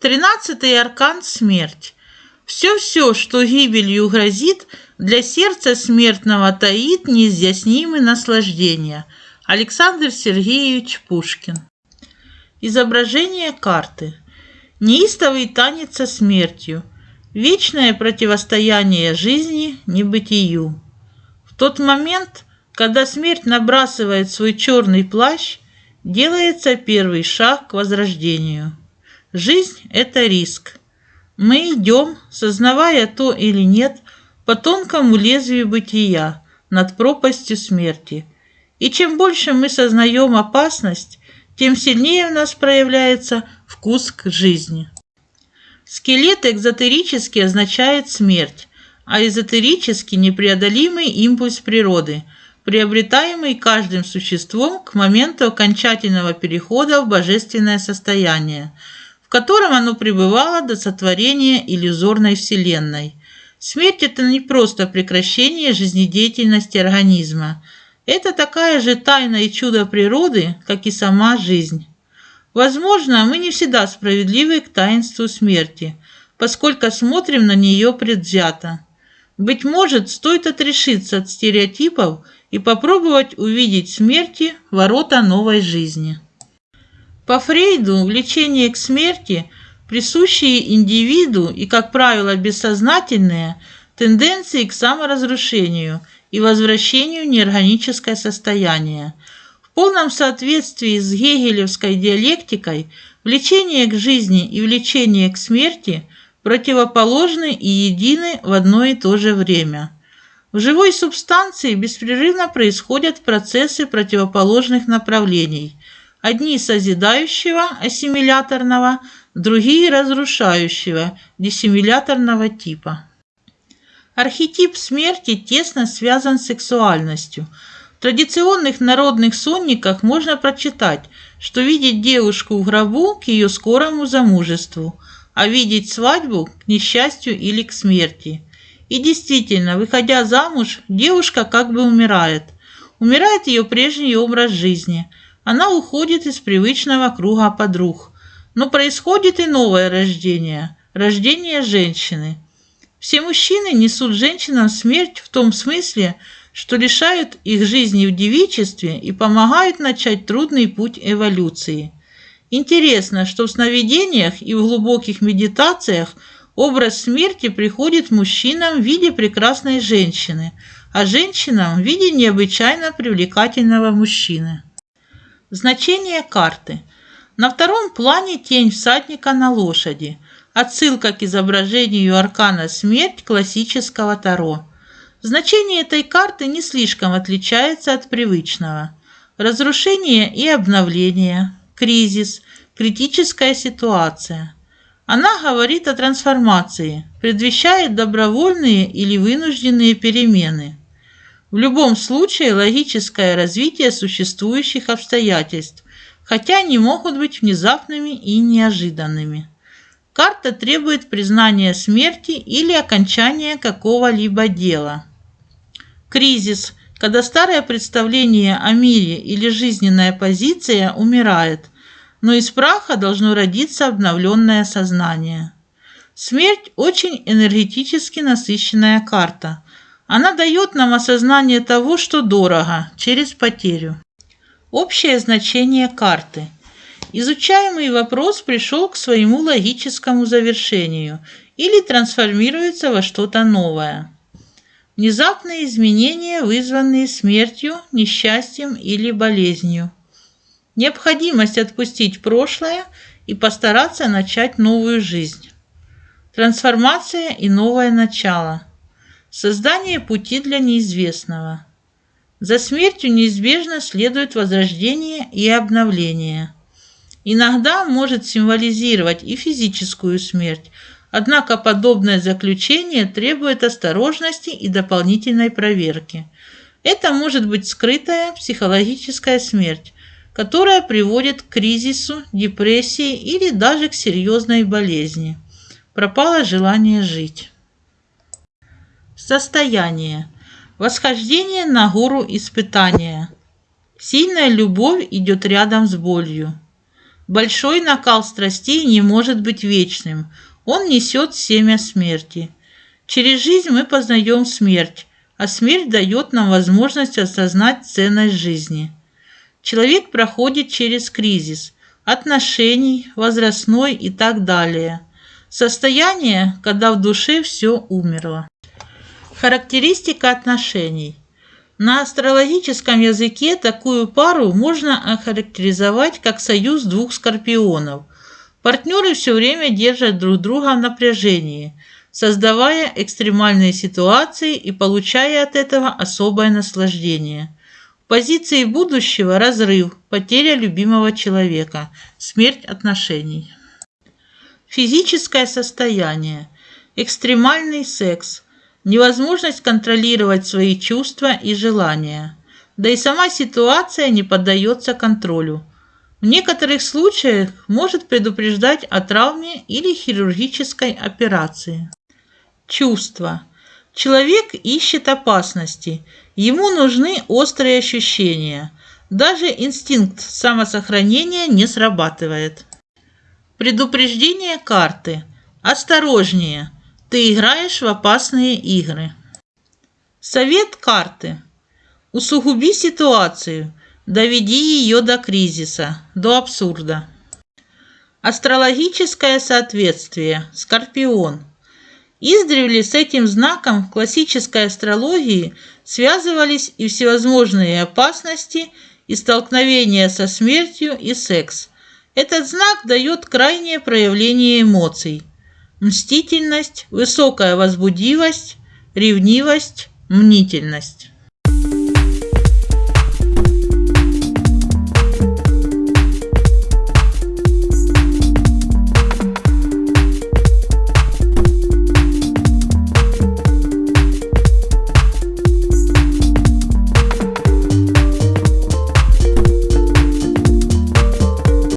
Тринадцатый аркан – смерть. Все-все, что гибелью грозит, для сердца смертного таит неизъяснимые наслаждения. Александр Сергеевич Пушкин. Изображение карты. Неистовый танец со смертью. Вечное противостояние жизни небытию. В тот момент, когда смерть набрасывает свой черный плащ, делается первый шаг к возрождению. Жизнь – это риск. Мы идем, сознавая то или нет, по тонкому лезвию бытия, над пропастью смерти. И чем больше мы сознаем опасность, тем сильнее в нас проявляется вкус к жизни. Скелет экзотерически означает смерть, а эзотерически непреодолимый импульс природы, приобретаемый каждым существом к моменту окончательного перехода в божественное состояние, котором оно пребывало до сотворения иллюзорной вселенной. Смерть – это не просто прекращение жизнедеятельности организма. Это такая же тайна и чудо природы, как и сама жизнь. Возможно, мы не всегда справедливы к таинству смерти, поскольку смотрим на нее предвзято. Быть может, стоит отрешиться от стереотипов и попробовать увидеть смерти ворота новой жизни. По Фрейду влечение к смерти, присущие индивиду и, как правило, бессознательные, тенденции к саморазрушению и возвращению в неорганическое состояние – в полном соответствии с гегелевской диалектикой влечение к жизни и влечение к смерти противоположны и едины в одно и то же время. В живой субстанции беспрерывно происходят процессы противоположных направлений. Одни созидающего, ассимиляторного, другие разрушающего, диссимиляторного типа. Архетип смерти тесно связан с сексуальностью – в традиционных народных сонниках можно прочитать, что видеть девушку в гробу к ее скорому замужеству, а видеть свадьбу к несчастью или к смерти. И действительно, выходя замуж, девушка как бы умирает. Умирает ее прежний образ жизни. Она уходит из привычного круга подруг. Но происходит и новое рождение – рождение женщины. Все мужчины несут женщинам смерть в том смысле, что лишают их жизни в девичестве и помогают начать трудный путь эволюции. Интересно, что в сновидениях и в глубоких медитациях образ смерти приходит мужчинам в виде прекрасной женщины, а женщинам в виде необычайно привлекательного мужчины. Значение карты. На втором плане тень всадника на лошади. Отсылка к изображению аркана смерть классического Таро. Значение этой карты не слишком отличается от привычного. Разрушение и обновление, кризис, критическая ситуация. Она говорит о трансформации, предвещает добровольные или вынужденные перемены. В любом случае логическое развитие существующих обстоятельств, хотя они могут быть внезапными и неожиданными. Карта требует признания смерти или окончания какого-либо дела. Кризис, когда старое представление о мире или жизненная позиция умирает, но из праха должно родиться обновленное сознание. Смерть – очень энергетически насыщенная карта. Она дает нам осознание того, что дорого, через потерю. Общее значение карты. Изучаемый вопрос пришел к своему логическому завершению или трансформируется во что-то новое. Внезапные изменения, вызванные смертью, несчастьем или болезнью. Необходимость отпустить прошлое и постараться начать новую жизнь. Трансформация и новое начало. Создание пути для неизвестного. За смертью неизбежно следует возрождение и обновление. Иногда может символизировать и физическую смерть, Однако подобное заключение требует осторожности и дополнительной проверки. Это может быть скрытая психологическая смерть, которая приводит к кризису, депрессии или даже к серьезной болезни. Пропало желание жить. Состояние. Восхождение на гору испытания. Сильная любовь идет рядом с болью. Большой накал страстей не может быть вечным. Он несет семя смерти. Через жизнь мы познаем смерть, а смерть дает нам возможность осознать ценность жизни. Человек проходит через кризис – отношений, возрастной и так далее. Состояние, когда в душе все умерло. Характеристика отношений. На астрологическом языке такую пару можно охарактеризовать как союз двух скорпионов. Партнеры все время держат друг друга в напряжении, создавая экстремальные ситуации и получая от этого особое наслаждение. В позиции будущего – разрыв, потеря любимого человека, смерть отношений. Физическое состояние, экстремальный секс – невозможность контролировать свои чувства и желания. Да и сама ситуация не поддается контролю. В некоторых случаях может предупреждать о травме или хирургической операции. Чувства. Человек ищет опасности. Ему нужны острые ощущения. Даже инстинкт самосохранения не срабатывает. Предупреждение карты. Осторожнее. Ты играешь в опасные игры. Совет карты. Усугуби ситуацию. Доведи ее до кризиса, до абсурда. Астрологическое соответствие. Скорпион. Издревле с этим знаком в классической астрологии связывались и всевозможные опасности, и столкновения со смертью, и секс. Этот знак дает крайнее проявление эмоций – мстительность, высокая возбудивость, ревнивость, мнительность.